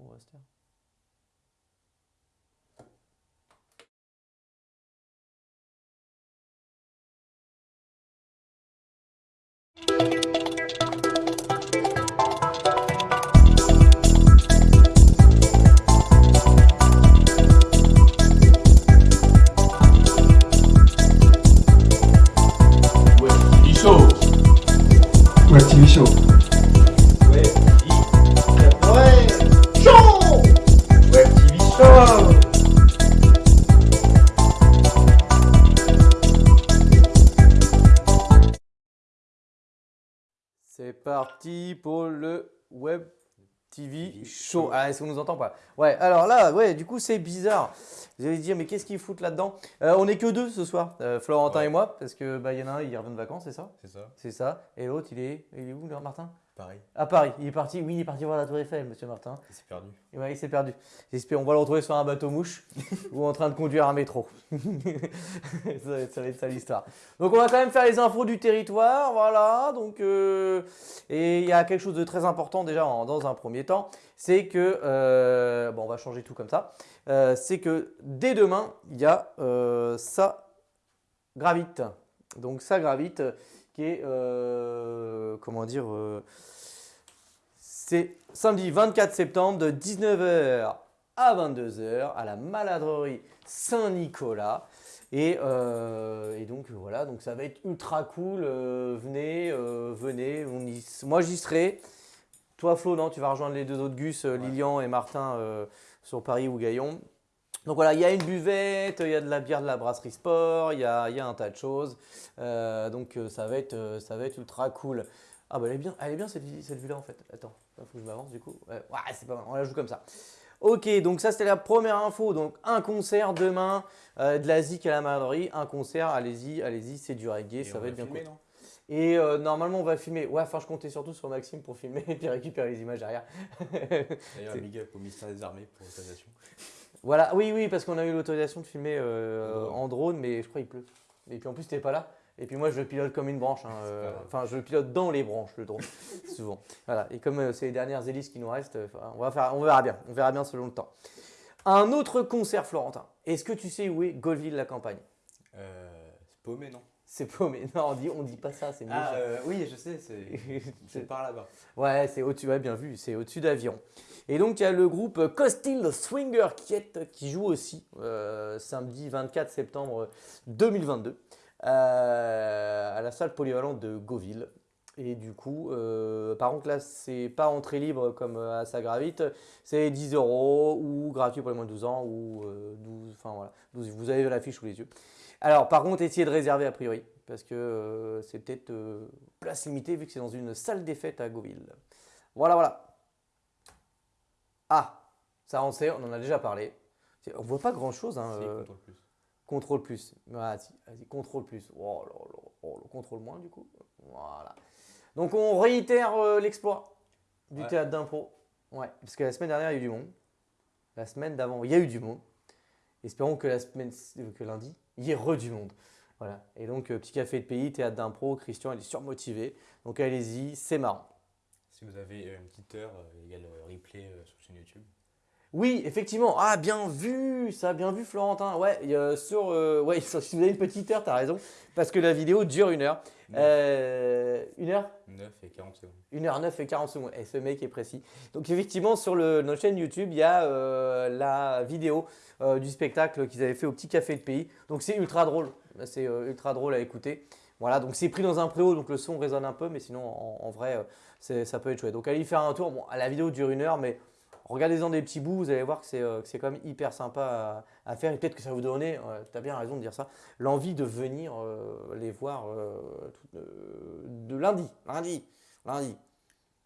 on va se parti pour le Web TV Show. Ah, est-ce qu'on nous entend pas? Ouais, alors là, ouais, du coup, c'est bizarre. Vous allez dire, mais qu'est-ce qu'ils foutent là-dedans? Euh, On n'est que deux ce soir, euh, Florentin Ouais. et moi, parce que bah, y en a un, il revient de vacances, c'est ça? C'est ça, C'est ça. Et l'autre, il est, il est où, là, Martin? Pareil. À Paris. Il est parti, oui, il est parti voir la Tour Eiffel, monsieur Martin. Il s'est perdu. Et ouais, il s'est perdu. J'espère on va le retrouver sur un bateau mouche ou en train de conduire un métro. ça, va être, ça va être ça l'histoire. Donc on va quand même faire les infos du territoire, voilà. Donc euh, et il y a quelque chose de très important déjà en- dans un premier temps, c'est que euh, bon, on va changer tout comme ça. Euh, c'est que dès demain, il y a ça gravite. Donc ça gravite, qui est euh, comment dire. euh, c'est samedi 24 septembre de 19h à 22h à la maladrerie Saint-Nicolas. Et, euh, et donc voilà, donc ça va être ultra cool. euh, venez, euh, venez. on y- moi j'y serai. Toi Flo, non, tu vas rejoindre les deux autres Gus, Lilian et Martin sur Paris ou Gaillon. Donc voilà, il y a une buvette, il y a de la bière de la brasserie sport, il y a, il y a un tas de choses. Euh, donc euh, ça va, être, euh, ça va être ultra cool. Ah bah elle est bien, elle est bien cette, vue-là en fait. Attends, il faut que je m'avance du coup. Ouais, ouais, c'est pas mal, on la joue comme ça. Ok, donc ça c'était la première info. Donc un concert demain, euh, de la zik à la maladrerie, un concert, allez-y, allez-y, c'est du reggae, Et ça va être bien cool. Et euh, normalement on va filmer, ouais, enfin je comptais surtout sur Maxime pour filmer et puis récupérer les images derrière. D'ailleurs, big up au ministère des Armées pour l'autorisation. Voilà, oui, oui, parce qu'on a eu l'autorisation de filmer euh, En drone. mais je crois qu'il pleut. Et puis en plus, t'es pas là. Et puis moi, je pilote comme une branche. hein, euh. Enfin, je pilote dans les branches, le drone, souvent. Voilà. Et comme euh, c'est les dernières hélices qui nous restent, on, va faire, on verra bien. On verra bien selon le temps. Un autre concert, Florentin. Est-ce que tu sais où est Golville la campagne paumé, non C'est paumé. Non, on dit, on dit pas ça, c'est. Ah, euh, oui, je sais, c'est par là-bas. Ouais, c'est au-dessus, ouais, bien vu, c'est au-dessus d'Aviron. Et donc, il y a le groupe Costil Swinger Kiet qui joue aussi euh, samedi 24 septembre 2022 euh, à la salle polyvalente de Gauville. Et du coup, euh, par contre, là, c'est pas entrée libre comme à Sagravite, c'est 10 euros ou gratuit pour les moins de 12 ans ou euh, 12, enfin voilà, 12, vous avez l'affiche sous les yeux. Alors, par contre, essayez de réserver a priori? Parce que euh, c'est peut-être euh, place limitée vu que c'est dans une salle des fêtes à Gauville. Voilà, voilà. Ah, ça on sait, on en a déjà parlé. On voit pas grand chose. Hein, Si, euh, contrôle plus. contrôle plus. Ah, si, vas-y, contrôle plus. Oh, là, là, oh, le contrôle moins du coup. Voilà. Donc on réitère l'exploit du Ouais. théâtre d'impro. Ouais, parce que la semaine dernière il y a eu du monde. La semaine d'avant il y a eu du monde. Espérons que la semaine que lundi il du monde. Voilà. Et donc euh, petit café de pays, théâtre d'impro. Christian il est surmotivé. Donc allez-y, c'est marrant. Si vous avez euh, une petite heure, euh, il y a le replay sur YouTube. Oui, effectivement. Ah, bien vu, ça, bien vu, Florentin. Ouais, a sur, euh, ouais, si vous avez une petite heure, t'as raison, parce que la vidéo dure une heure. Euh, une heure 9 et 40 secondes. 1 heure 9 et 40 secondes. Et ce mec est précis. Donc effectivement, sur le, notre chaîne YouTube, il y a euh, la vidéo euh, du spectacle qu'ils avaient fait au Petit Café de Pays. Donc c'est ultra drôle. C'est ultra drôle à écouter. Voilà, donc c'est pris dans un préau, donc le son résonne un peu, mais sinon en, en vrai, ça peut être chouette. Donc allez y faire un tour. Bon, la vidéo dure une heure, mais regardez-en des petits bouts, vous allez voir que c'est euh, quand même hyper sympa à, à faire. Et peut-être que ça va vous donner, tu as bien raison de dire ça, l'envie de venir euh, les voir euh, tout- euh, de lundi. Lundi. Lundi.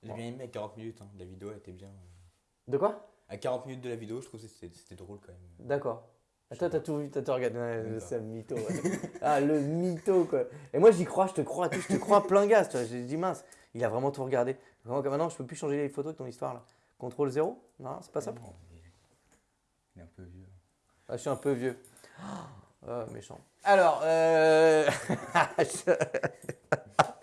J'ai bien aimé à 40 minutes, hein. la vidéo était bien. euh. De quoi? À 40 minutes de la vidéo, je trouve que c'était drôle quand même. D'accord. Ah, Toi, t'as tout vu, t'as tout regardé. Ouais, c'est un mytho. ouais. ah, le mytho, quoi. Et moi, j'y crois, je te crois, je te crois plein gaz. J'ai dit, mince, il a vraiment tout regardé. Vraiment, maintenant, je peux plus changer les photos de ton histoire, là. Contrôle zéro Non, c'est pas ça il est- un peu vieux. Ah, Je suis un peu vieux. Ah, méchant. Alors, euh...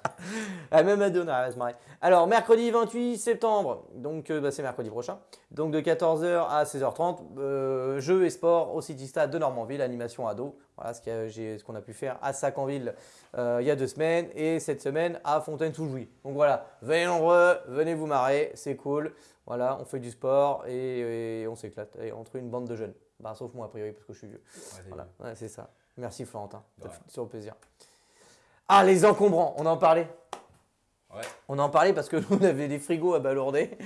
Ah, même Madonna, se marrer. Alors, mercredi 28 septembre, donc euh, bah, c'est mercredi prochain. Donc de 14h à 16h30, euh, jeux et sport au City Stade de Normandville, animation ado. Voilà ce y a- qu'on a pu faire à Sacanville euh, il y a deux semaines et cette semaine à Fontaine-sous-Jouy. Donc voilà, venez nombreux, venez vous marrer, c'est cool. Voilà, on fait du sport et, et on s'éclate et entre une bande de jeunes. Bah, sauf moi a priori parce que je suis vieux. Ouais, Voilà, ouais, c'est ça. Merci Florentin, rien. fait toujours plaisir. Ah, les encombrants, on en parlait. Ouais. On en parlait parce que nous, on avait des frigos à balourder,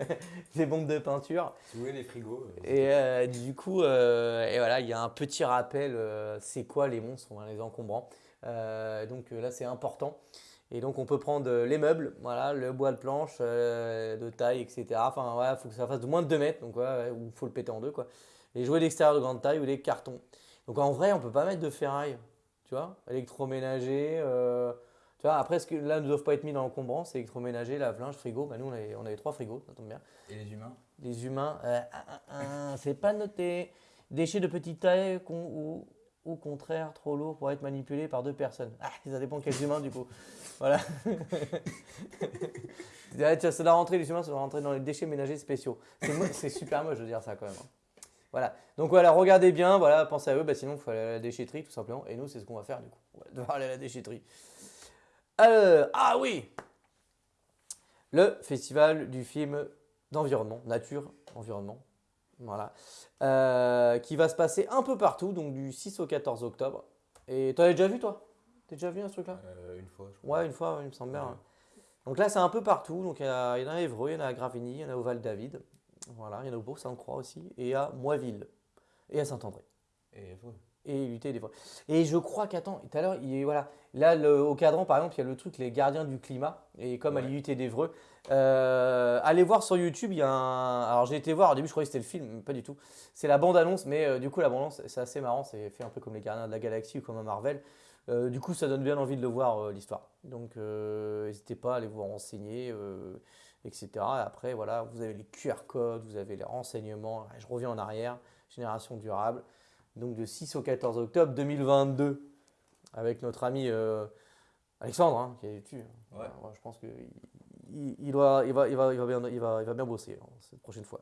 des bombes de peinture. Les frigos, euh, Et euh, du coup, euh, et voilà, il y a un petit rappel, c'est quoi les monstres, hein, les encombrants. Donc là, c'est important. Et donc, on peut prendre les meubles, voilà, le bois de planche, de taille, etc. Enfin, voilà, il faut que ça fasse de moins de 2 mètres, donc ouais, ou il faut le péter en deux, quoi. Les jouets d'extérieur de grande taille ou les cartons. Donc en vrai, on peut pas mettre de ferraille, tu vois, électroménager. euh, tu vois, après, ce que là ne doivent pas être mis dans l'encombrant, c'est électroménager, lave-linge, frigo. Bah, nous, on avait, on avait trois frigos, ça tombe bien. et les humains? Les humains, euh, ah, ah, ah, c'est pas noté. Déchets de petite taille ou au contraire trop lourds pour être manipulés par deux personnes. Ah, ça dépend quels humains du coup. Voilà. Ça doit rentrer, les humains, ça doit rentrer dans les déchets ménagers spéciaux. C'est C'est super moche de dire ça quand même. Hein. Voilà. Donc voilà, regardez bien, voilà, pensez à eux, bah, sinon il faut aller à la déchetterie tout simplement. Et nous, c'est ce qu'on va faire du coup. On va devoir aller à la déchetterie. Alors, ah oui Le festival du film d'environnement, nature, environnement. Voilà. Euh, qui va se passer un peu partout, donc du 6 au 14 octobre. Et t'en as déjà vu toi? T'as déjà vu un ce truc-là euh, Une fois, je crois. Ouais, une fois, il me semble bien. Ouais. ouais. Donc là, c'est un peu partout. Donc il y, en a- il y en a à Évreux, il y en a à Gravigny, il y en a au Val-David. Voilà, il y en a au Beau-Saint-Croix aussi, et à Moiville, et à Saint-André Et faut- et lutter des fois. Et je crois qu'attends, tout à l'heure, voilà, là le- au cadran par exemple, il y a le truc les gardiens du climat et comme à l'IUT d'Evreux, euh, allez voir sur YouTube, il y a un alors j'ai été voir au début, je croyais que c'était le film, mais pas du tout. C'est la bande annonce mais euh, du coup la bande annonce c'est assez marrant, c'est fait un peu comme les gardiens de la galaxie ou comme un Marvel. Euh, du coup, ça donne bien envie de le voir euh, l'histoire. Donc n'hésitez pas à aller vous renseigner etc. Et après voilà, vous avez les QR codes, vous avez les renseignements, je reviens en arrière, génération durable donc de 6 au 14 octobre 2022, avec notre ami euh, Alexandre, hein, qui est dessus. Ouais. je pense qu'il il, il doit- il va, il, va, il, va bien, il, va, il va bien bosser hein, cette prochaine fois.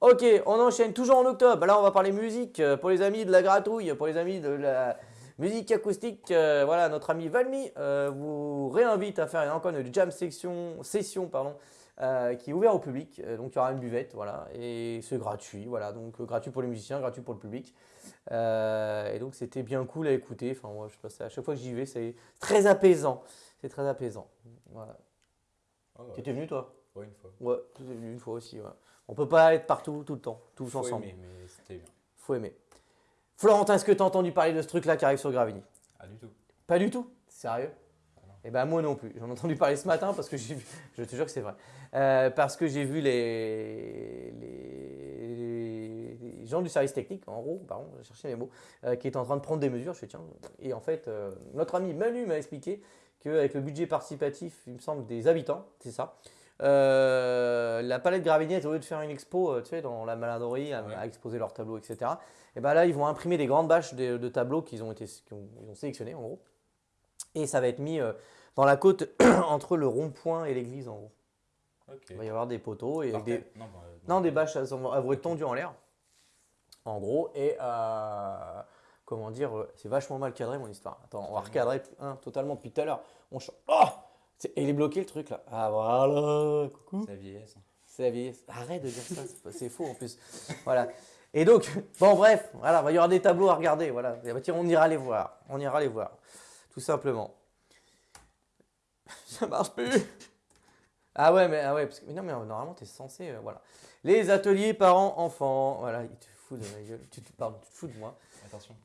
Ok, on enchaîne toujours en octobre. Là, on va parler musique euh, pour les amis de la gratouille, pour les amis de la musique acoustique. euh, voilà, notre ami Valmy euh, vous réinvite à faire encore une jam section, session pardon, euh, qui est ouvert au public. Euh, donc il y aura une buvette, voilà, et c'est gratuit, voilà, donc euh, gratuit pour les musiciens, gratuit pour le public. Euh, et donc c'était bien cool à écouter. Enfin, moi, je passe à chaque fois que j'y vais, c'est très apaisant. C'est très apaisant. Voilà. Ah ouais. Tu étais venu toi? Ouais, une fois. Ouais, tu étais venu une fois aussi. Ouais. On peut pas être partout tout le temps, tous Faut ensemble. aimer, mais c'était bien. Faut aimer. Florentin, est-ce que tu as entendu parler de ce truc-là qui arrive sur Gravini Ah, du tout. Pas du tout? Sérieux? Eh ben moi non plus. J'en ai entendu parler ce matin parce que j'ai vu, je te jure que c'est vrai. Euh, parce que j'ai vu les, les, les gens du service technique, en gros, pardon, j'ai cherché mes mots, euh, qui étaient en train de prendre des mesures. Je fais tiens. Et en fait, euh, notre ami Manu m'a expliqué qu'avec le budget participatif, il me semble, des habitants, c'est ça. euh, la palette Gravignette, au lieu de faire une expo, euh, tu sais, dans la maladrerie, à, Ouais. à exposer leurs tableaux, etc. Et ben là, ils vont imprimer des grandes bâches de, de tableaux qu'ils ont été, ont, ils ont sélectionnés, en gros. Et ça va être mis euh, dans la côte entre le rond-point et l'église, en gros. Ok. Il va y avoir des poteaux et Par des, Non, bah, euh, non, des bâches, elles vont elles vont être tendues en l'air, en gros, et euh, comment dire, euh, c'est vachement mal cadré mon histoire. Attends, on va recadrer hein, totalement depuis tout à l'heure. On ch- Oh il est bloqué le truc là. Ah voilà, coucou. C'est la vieillesse. hein. C'est la vieillesse. Arrête de dire ça, c'est faux en plus. Voilà. Et donc, bon bref, voilà, il y aura des tableaux à regarder, voilà. Et bah, tiens, on ira les voir, on ira les voir, tout simplement. Ça marche plus. Ah ouais, mais, ah ouais, parce que, mais non, mais euh, normalement, tu es censé, euh, voilà. Les ateliers parents-enfants, voilà, il te fout de ma gueule, tu te, pardon, tu te fous de moi. Attention.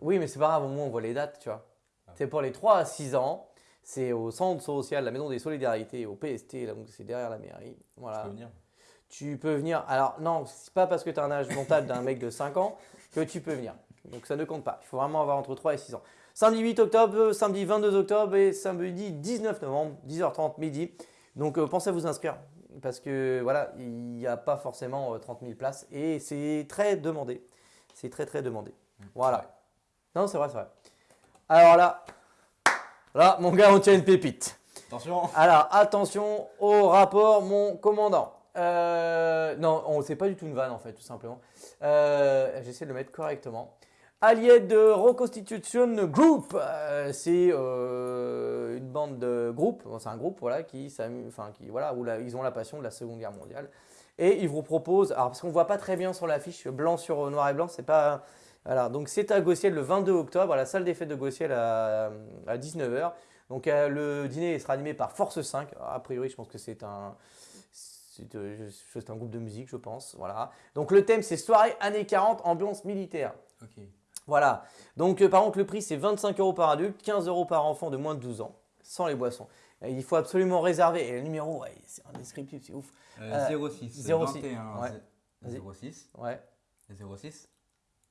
Oui, mais c'est pas grave, au moins on voit les dates, tu vois. Ah. C'est pour les 3 à 6 ans, c'est au centre social, la maison des solidarités, au PST, là, donc c'est derrière la mairie. Voilà. peux venir. Tu peux venir. Alors, non, c'est pas parce que tu as un âge mental d'un mec de 5 ans que tu peux venir. Donc, ça ne compte pas. Il faut vraiment avoir entre 3 et 6 ans. Samedi 8 octobre, samedi 22 octobre et samedi 19 novembre, 10h30 midi. Donc, euh, pensez à vous inscrire parce que voilà, il n'y a pas forcément euh, 30 000 places et c'est très demandé. C'est très, très demandé. Voilà. Non, c'est vrai, c'est vrai. Alors là, là, mon gars, on tient une pépite. Attention Alors, attention au rapport, mon commandant. Euh, non, on c'est pas du tout une vanne en fait, tout simplement. Euh, J'essaie de le mettre correctement. Allied Reconstitution Group, euh, c'est euh, une bande de groupes, c'est un groupe voilà qui enfin qui voilà où ils ont la passion de la Seconde Guerre mondiale et ils vous proposent, alors parce qu'on voit pas très bien sur l'affiche blanc sur noir et blanc, c'est pas voilà donc c'est à Gossiel le 22 octobre à la salle des fêtes de Gossiel à, à 19h. Donc euh, le dîner sera animé par Force 5. A priori, je pense que c'est un, c'est un groupe de musique, je pense. Voilà. Donc le thème, c'est soirée années 40, ambiance militaire. Ok. Voilà. Donc euh, par contre, le prix, c'est 25 euros par adulte, 15 euros par enfant de moins de 12 ans, sans les boissons. Et il faut absolument réserver. Et le numéro, ouais, c'est indescriptible, c'est ouf. Euh, Euh, 06, 06, 21, ouais. zé- Vas-y. 06, Ouais. 06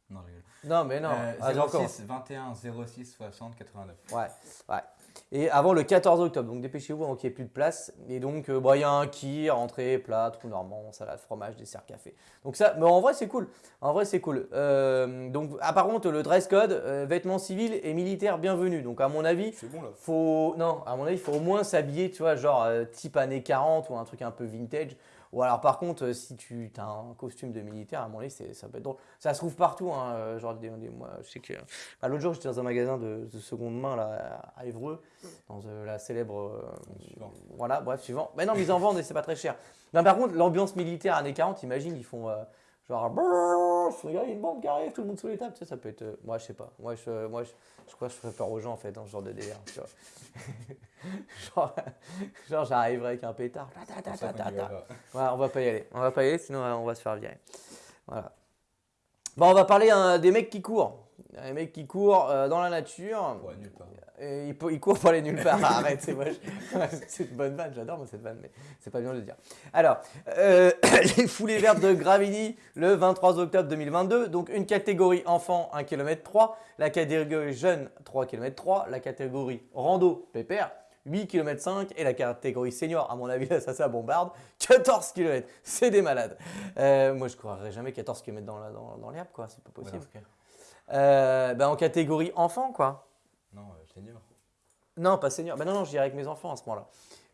Non, je rigole. Non, mais non. Euh, Ah, j'ai encore. 06, 21, 06, 60, 89. Ouais, ouais. Et avant le 14 octobre, donc dépêchez-vous avant qu'il n'y ait plus de place. Et donc, euh, bah, il y a un kir, entrée, plat, tout normand, salade, fromage, dessert, café. Donc ça, mais en vrai, c'est cool. En vrai, c'est cool. Euh, donc, ah, par contre, le dress code, euh, vêtements civils et militaires bienvenus. Donc, à mon avis, bon là faut, non, à mon avis, il faut au moins s'habiller, tu vois, genre type années 40 ou un truc un peu vintage. Ou alors, par contre, euh, si tu as un costume de militaire, à mon avis, c'est- ça peut être drôle. Ça se trouve partout, hein, euh, genre, des, des- moi, je sais que. bah, L'autre jour, j'étais dans un magasin de, de seconde main, là, à Évreux, dans euh, la célèbre. euh, voilà, bref, suivant. Mais non, mais ils en vendent et c'est pas très cher. Non, par contre, l'ambiance militaire années 40, imagine, ils font. euh, Genre, il y a une bombe qui arrive, tout le monde sous les tables, tu sais, ça peut être. euh, moi, je sais pas. Moi, je, moi, je, je crois que je ferais peur aux gens, en fait, dans ce genre de délire. tu vois. genre, genre j'arriverai avec un pétard. Ta, ta, ta, on va pas y aller. On va pas y aller, sinon euh, on va se faire virer. Voilà. Bon, on va parler hein, des mecs qui courent. Les mecs qui courent euh, dans la nature. Ouais, nulle part. Et ils courent pour aller nulle part. Arrête, c'est moche. c'est une bonne vanne, j'adore cette vanne, mais c'est pas bien de le dire. Alors, euh, les foulées vertes de Gravity le 23 octobre 2022. Donc, une catégorie enfant 1 km 3, la catégorie jeune 3 km 3, la catégorie rando pépère 8 km 5 et la catégorie senior, à mon avis, là, ça, ça bombarde 14 km. C'est des malades. Euh, moi, je courrais jamais 14 km dans, la- dans, dans l'herbe, quoi. C'est pas possible. Euh, ben, en catégorie enfant, quoi. Non, euh, senior. Non, pas senior. Ben non, non, j'irai avec mes enfants à ce moment-là.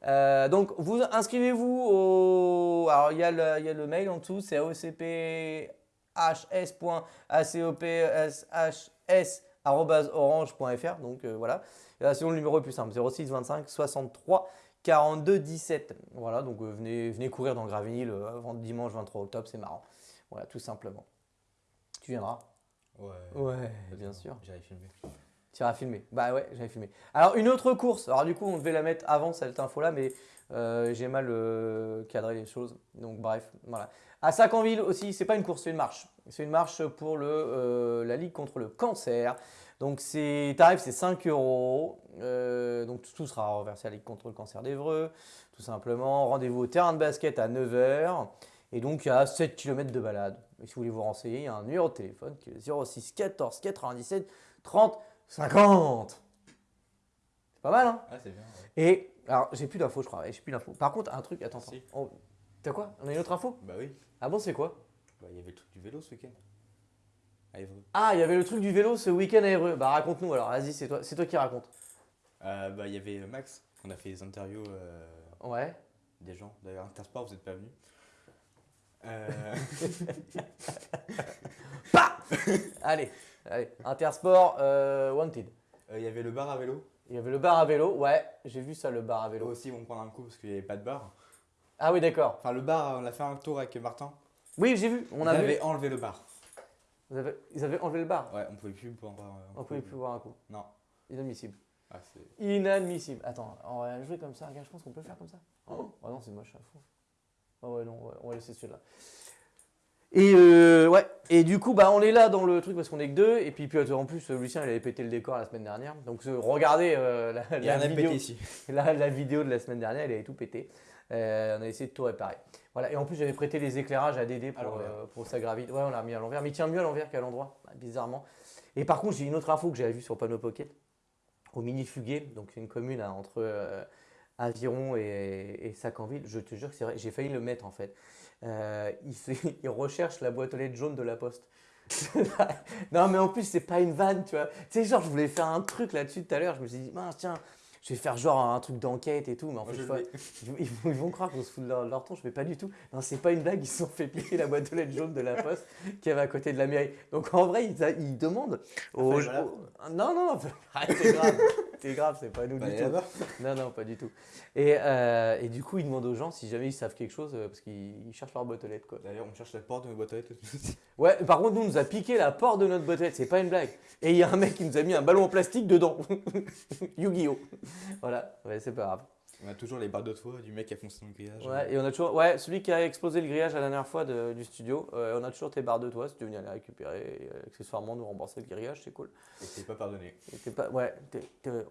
Euh, donc, vous inscrivez-vous au. Alors, il y, a le- y a le mail en dessous, c'est aocphs.orange.fr. Donc, euh, voilà. Là, sinon, le numéro est plus simple 06 25 63 42 17. Voilà, donc euh, venez, venez courir dans le avant dimanche 23 octobre, c'est marrant. Voilà, tout simplement. Tu viendras Ouais. Ouais, bien sûr. J'avais filmé. Tu iras filmer. Bah ouais, j'avais filmé. Alors une autre course. Alors du coup, on devait la mettre avant cette info-là, mais euh, j'ai mal euh, cadré les choses. Donc bref, voilà. À Sacanville aussi, c'est pas une course, c'est une marche. C'est une marche pour le, euh, la Ligue contre le cancer. Donc c'est tarif, c'est 5 euros. Donc tout sera reversé à la Ligue contre le cancer d'Evreux, tout simplement. Rendez-vous au terrain de basket à 9h. Et donc il y a 7 km de balade. Si vous voulez vous renseigner, il y a un numéro de téléphone qui est 06 14 97 30 50 C'est pas mal, hein Ah, c'est bien. Et, alors, j'ai plus d'infos, je crois. J'ai plus d'infos. Par contre, un truc, attends. Si. T'as quoi On a une autre info Bah oui. Ah bon, c'est quoi Bah, il y avait le truc du vélo ce week-end. Ah, il y avait le truc du vélo ce week-end à Évreux. Bah, raconte-nous alors, vas-y, c'est toi, toi qui raconte. Euh, bah, il y avait Max. On a fait des interviews euh, Ouais. des gens. D'ailleurs, Intersport, vous n'êtes pas venus. Euh, Allez, allez. Intersport, euh, Wanted. euh, Il y avait le bar à vélo. Il y avait le bar à vélo. Ouais, j'ai vu ça, le bar à Eux vélo. aussi, ils vont prendre un coup parce qu'il n'y avait pas de bar. Ah oui, d'accord. Enfin, le bar, on a fait un tour avec Martin. Oui, j'ai vu. On On a vu. avait enlevé le bar. Vous avez- Ils avaient enlevé le bar. Ouais, on pouvait plus boire. euh, On pouvait plus voir un coup. Non. Inadmissible. Ah. Inadmissible. Attends, on va jouer comme ça. Regarde, je pense qu'on peut le faire comme ça. Oh, ah non, c'est moche à fond. Ah ouais, non, ouais, on va laisser celui-là. Et euh, ouais, et du coup, bah, on est là dans le truc parce qu'on est que deux. Et puis, puis en plus, Lucien, il avait pété le décor la semaine dernière. Donc, regardez euh, la, la vidéo, ici. la, la vidéo de la semaine dernière, il avait tout pété. Euh, on a essayé de tout réparer. Voilà, et en plus, j'avais prêté les éclairages à Dédé pour, pour sa gravite. Ouais, on l'a mis à l'envers, mais il tient mieux à l'envers qu'à l'endroit, bah, bizarrement. Et par contre, j'ai une autre info que j'avais vue sur Panneau Pocket au Mini Fuguet, donc une commune hein, entre Aviron et, et Sacanville. Je te jure que c'est vrai, j'ai failli le mettre en fait. Euh, il, recherche la boîte aux lettres jaune de la poste. non, mais en plus, c'est pas une vanne, tu vois. Tu sais, genre, je voulais faire un truc là-dessus tout à l'heure. Je me suis dit, mince, tiens, je vais faire genre un truc d'enquête et tout, mais en Moi, fait, ils, vont- ils croire qu'on se fout de leur, leur ton, je fais pas du tout. Non, c'est pas une blague, ils se sont fait piquer la boîte aux lettres jaune de la poste qui avait à côté de la mairie. Donc en vrai, ils, demandent aux. Aux- Non, non, non, arrête, c'est grave. C'est grave, c'est pas nous du tout. Non, non, pas du tout. Et, euh, et du coup, ils demandent aux gens si jamais ils savent quelque chose, euh, parce qu'ils ils cherchent leur boîte aux lettres, quoi. D'ailleurs, on cherche la porte de nos boîtes aux lettres. Ouais, par contre, nous, on nous a piqué la porte de notre boîte aux lettres, c'est pas une blague. Et il y a un mec qui nous a mis un ballon en plastique dedans. Yu-Gi-Oh! Voilà, ouais, c'est pas grave. On a toujours les barres de toit du mec qui a foncé dans le grillage. Ouais, et on a toujours, ouais, celui qui a explosé le grillage la dernière fois de- du studio, euh, on a toujours tes barres de toit si tu veux venir les récupérer et euh, accessoirement nous rembourser le grillage, c'est cool. Et t'es pas pardonné. Et t'es pas, ouais,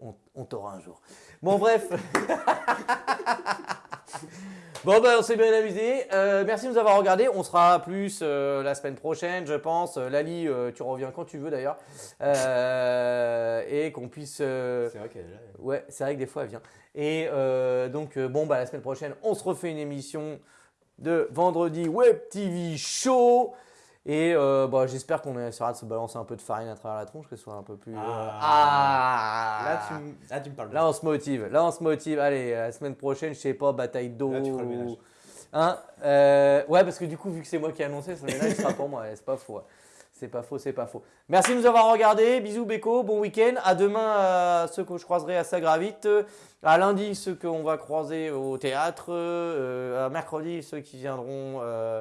on, on t'aura un jour. Bon, bref. bon, ben, on s'est bien amusé. Euh, merci de nous avoir regardés. On sera plus euh, la semaine prochaine, je pense. Euh, Lali, euh, tu reviens quand tu veux d'ailleurs. Et qu'on puisse. C'est vrai qu'elle est là. elle. Ouais, c'est vrai que des fois elle vient. Et donc, bon, bah, la semaine prochaine, on se refait une émission de vendredi Web TV Show. Et euh, bah, j'espère qu'on essaiera de se balancer un peu de farine à travers la tronche, que ce soit un peu plus. euh, Ah. ah Là, tu, me- là, tu me parles. Là, on se motive. Là, on se motive. Allez, la semaine prochaine, je sais pas, bataille d'eau. Là, tu feras le ménage. Hein Euh, ouais, parce que du coup, vu que c'est moi qui ai annoncé, ce ménage sera pour moi. C'est pas faux. ouais. C'est pas faux, c'est pas faux. Merci de nous avoir regardés. Bisous, Beko. Bon week-end. À demain, à ceux que je croiserai à Sagravite. À lundi, ceux qu'on va croiser au théâtre. Euh, à mercredi, ceux qui viendront euh,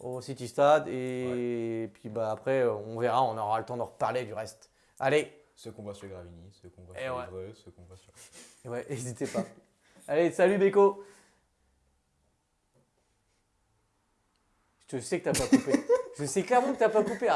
au City Stade. Et puis bah, après, on verra. On aura le temps de reparler du reste. Allez. Ceux qu'on voit sur Gravini, ceux qu'on voit Et sur ouais. Ceux qu'on voit sur. Ouais, n'hésitez pas. Allez, salut Beko. Je sais que t'as pas coupé. Je sais clairement que t'as pas coupé.